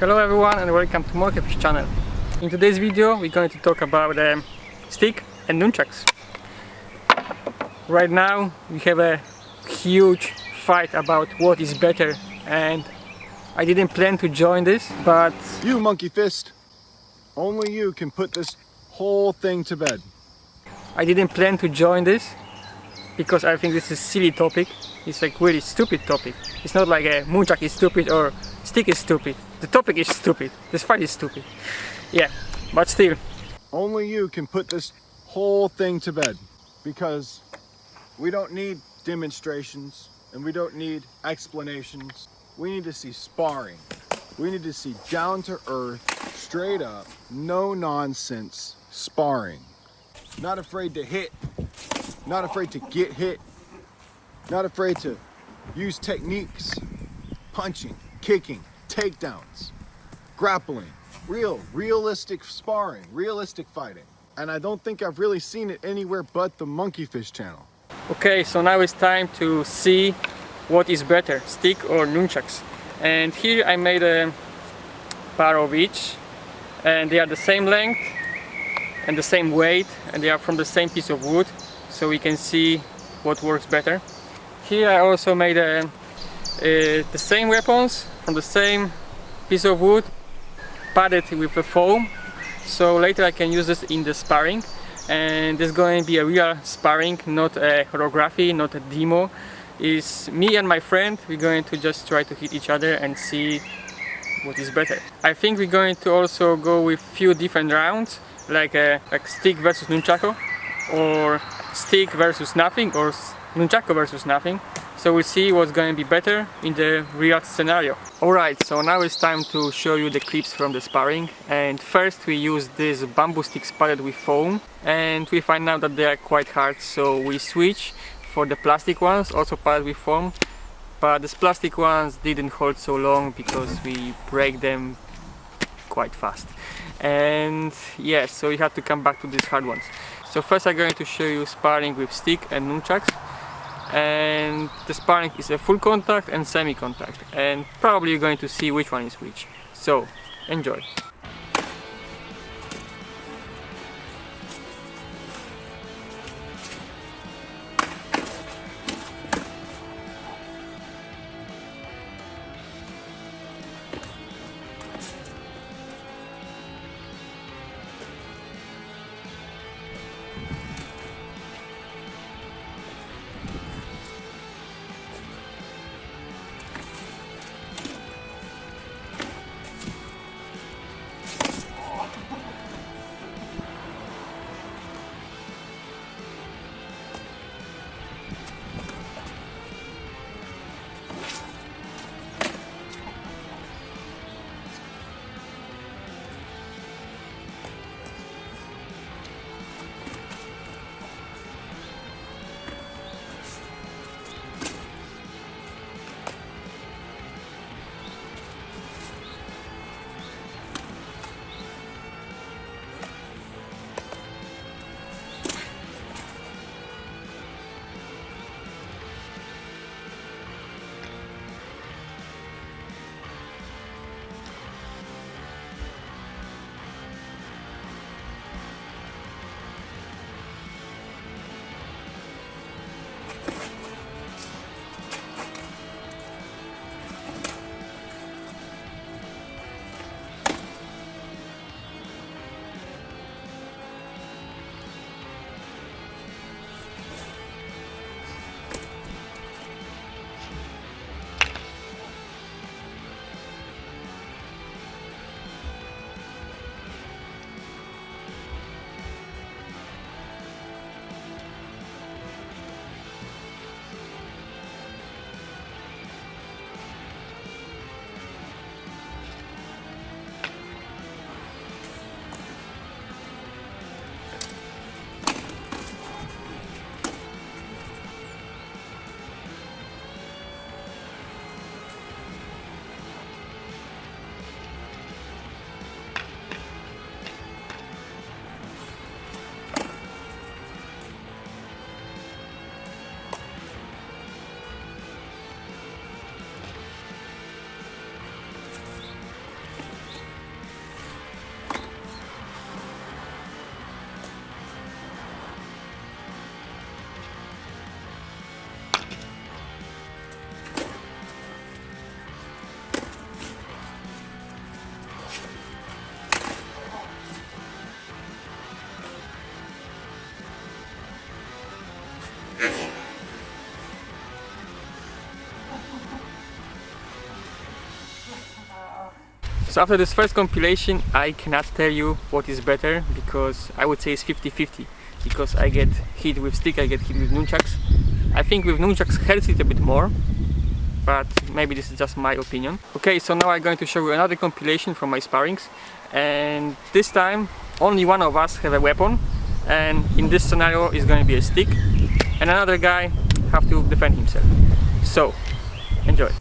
Hello everyone and welcome to Monkeyfish channel. In today's video we're going to talk about um, stick and nunchucks. Right now we have a huge fight about what is better and I didn't plan to join this but... You monkey fist, only you can put this whole thing to bed. I didn't plan to join this because I think this is a silly topic. It's like really stupid topic. It's not like a nunchuck is stupid or stick is stupid. The topic is stupid. This fight is stupid. Yeah, but still. Only you can put this whole thing to bed because we don't need demonstrations and we don't need explanations. We need to see sparring. We need to see down to earth, straight up, no nonsense sparring. Not afraid to hit, not afraid to get hit, not afraid to use techniques, punching, kicking, takedowns, grappling, real, realistic sparring, realistic fighting. And I don't think I've really seen it anywhere but the Monkeyfish channel. Okay, so now it's time to see what is better, stick or nunchucks. And here I made a pair of each and they are the same length and the same weight and they are from the same piece of wood so we can see what works better. Here I also made a, a, the same weapons from the same piece of wood padded with a foam. So later I can use this in the sparring. And this is going to be a real sparring not a choreography not a demo. Is me and my friend. We're going to just try to hit each other and see what is better. I think we're going to also go with few different rounds like a uh, like stick versus nunchaku or stick versus nothing or nunchaku versus nothing so we'll see what's going to be better in the real scenario. Alright, so now it's time to show you the clips from the sparring. And first we use this bamboo sticks padded with foam. And we find out that they are quite hard so we switch for the plastic ones also padded with foam. But these plastic ones didn't hold so long because we break them quite fast. And yes so we have to come back to these hard ones. So first I'm going to show you sparring with stick and nunchucks and the sparring is a full contact and semi-contact. And probably you're going to see which one is which. So enjoy So after this first compilation I cannot tell you what is better because I would say it's 50-50 because I get hit with stick, I get hit with nunchucks. I think with nunchucks hurts it a bit more but maybe this is just my opinion. Okay, so now I'm going to show you another compilation from my sparrings and this time only one of us have a weapon and in this scenario is going to be a stick and another guy have to defend himself. So, enjoy!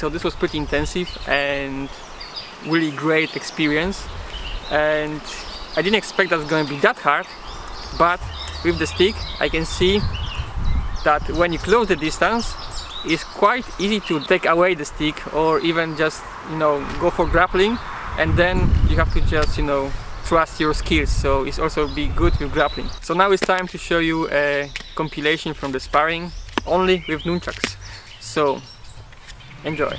So this was pretty intensive and really great experience. And I didn't expect that was going to be that hard but with the stick I can see that when you close the distance it's quite easy to take away the stick or even just you know go for grappling. And then you have to just you know trust your skills. So it's also be good with grappling. So now it's time to show you a compilation from the sparring only with nunchucks. So Enjoy.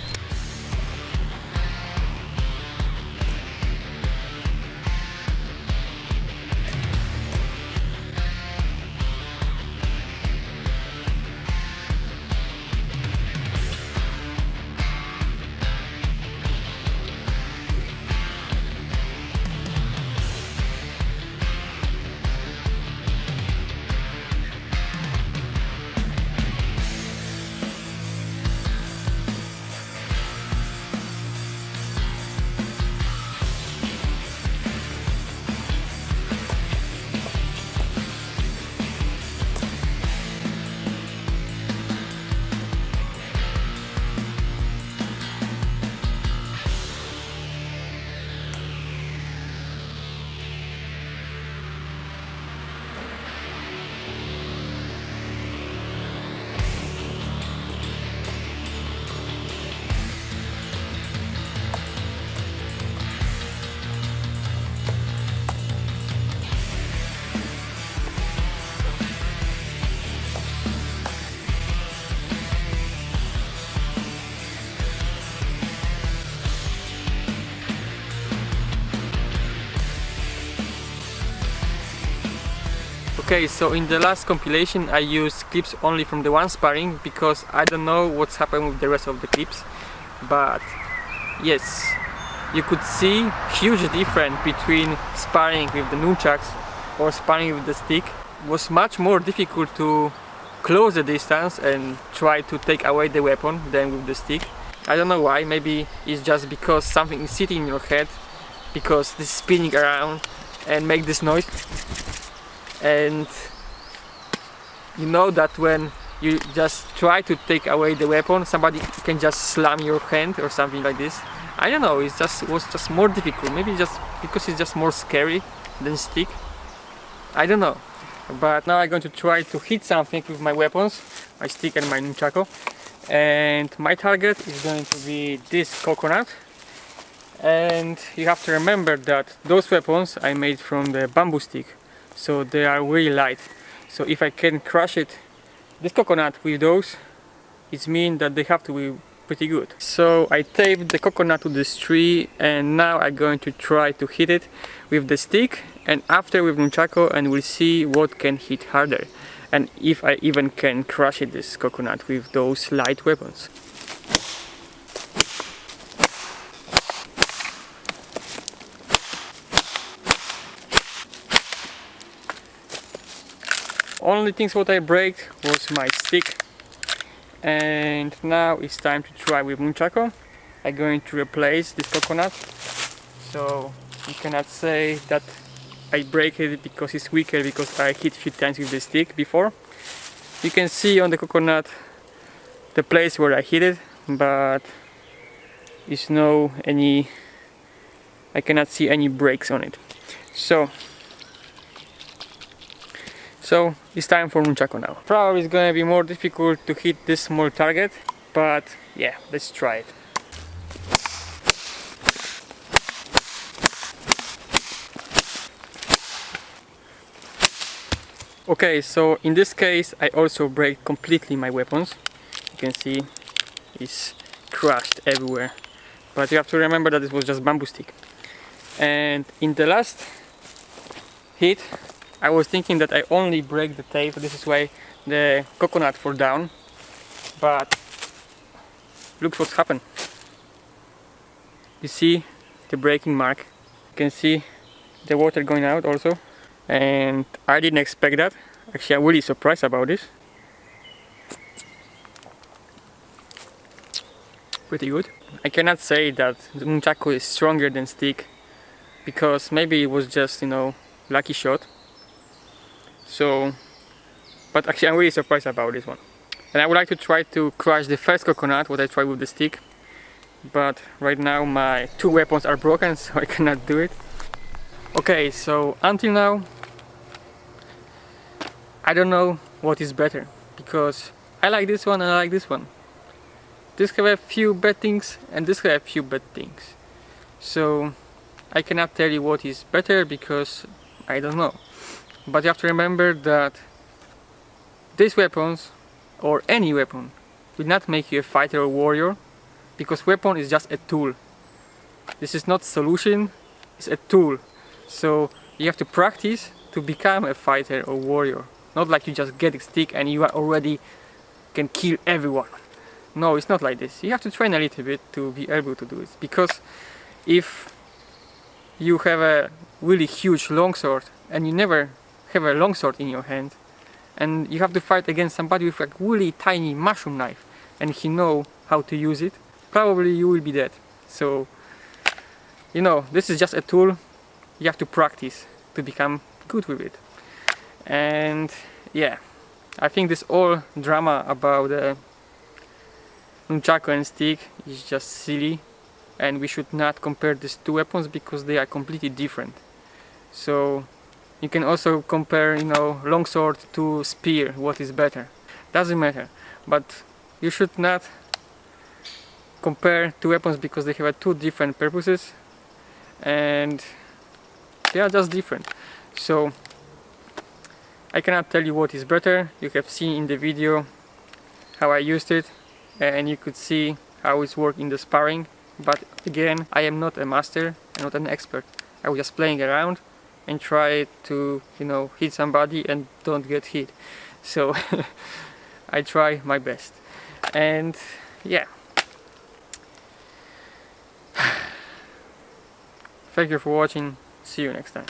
Okay, so in the last compilation I used clips only from the one sparring because I don't know what's happened with the rest of the clips but yes you could see huge difference between sparring with the nunchucks or sparring with the stick. It was much more difficult to close the distance and try to take away the weapon than with the stick. I don't know why maybe it's just because something is sitting in your head because this spinning around and make this noise and you know that when you just try to take away the weapon somebody can just slam your hand or something like this. I don't know it just was just more difficult. Maybe just because it's just more scary than stick. I don't know. But now I'm going to try to hit something with my weapons my stick and my nunchaku. And my target is going to be this coconut. And you have to remember that those weapons I made from the bamboo stick so they are really light. So if I can crush it this coconut with those it means that they have to be pretty good. So I taped the coconut to this tree and now I'm going to try to hit it with the stick and after with nunchaku and we'll see what can hit harder and if I even can crush it this coconut with those light weapons only things what I break was my stick. And now it's time to try with nunchaku I'm going to replace this coconut. So you cannot say that I break it because it's weaker because I hit few times with the stick before. You can see on the coconut the place where I hit it but it's no any I cannot see any breaks on it. So so it's time for Nunchaku now. Probably it's gonna be more difficult to hit this small target, but yeah, let's try it. Okay, so in this case I also break completely my weapons. You can see it's crushed everywhere. But you have to remember that this was just bamboo stick. And in the last hit I was thinking that I only break the tape, this is why the coconut fall down, but look what's happened. You see the breaking mark, you can see the water going out also, and I didn't expect that. Actually, I'm really surprised about this. Pretty good. I cannot say that the nunchaku is stronger than stick because maybe it was just, you know, lucky shot so but actually I'm really surprised about this one. And I would like to try to crush the first coconut what I tried with the stick. But right now my two weapons are broken so I cannot do it. Okay so until now I don't know what is better because I like this one and I like this one. This have a few bad things and this have a few bad things. So I cannot tell you what is better because I don't know but you have to remember that these weapons or any weapon will not make you a fighter or warrior because weapon is just a tool. This is not solution it's a tool. So you have to practice to become a fighter or warrior. Not like you just get a stick and you already can kill everyone. No it's not like this. You have to train a little bit to be able to do it. Because if you have a really huge longsword and you never have a longsword in your hand. And you have to fight against somebody with a really tiny mushroom knife and he know how to use it. Probably you will be dead. So you know this is just a tool you have to practice to become good with it. And yeah I think this all drama about the nunchaku and stick is just silly and we should not compare these two weapons because they are completely different. So you can also compare, you know, longsword to spear, what is better. Doesn't matter, but you should not compare two weapons because they have two different purposes and they are just different. So I cannot tell you what is better. You have seen in the video how I used it and you could see how it's work in the sparring. But again, I am not a master, I'm not an expert. I was just playing around and try to you know hit somebody and don't get hit. So I try my best. And yeah. Thank you for watching. See you next time